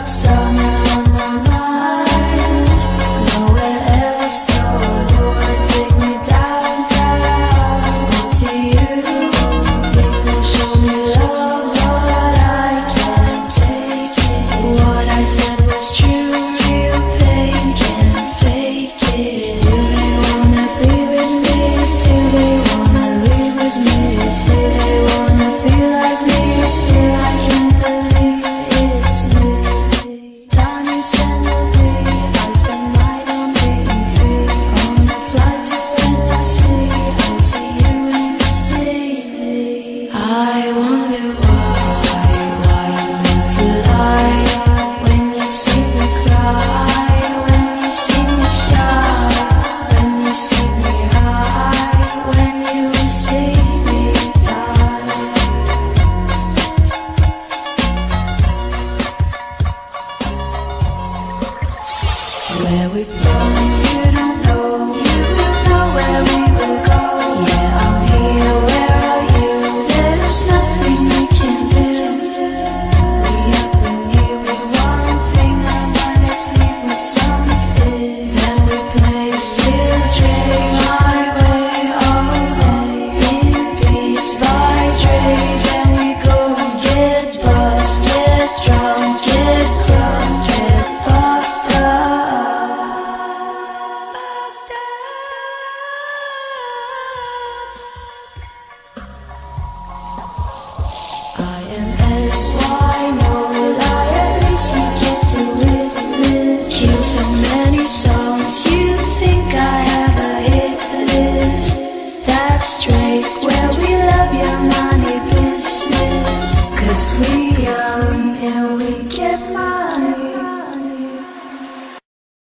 got Where we from, so many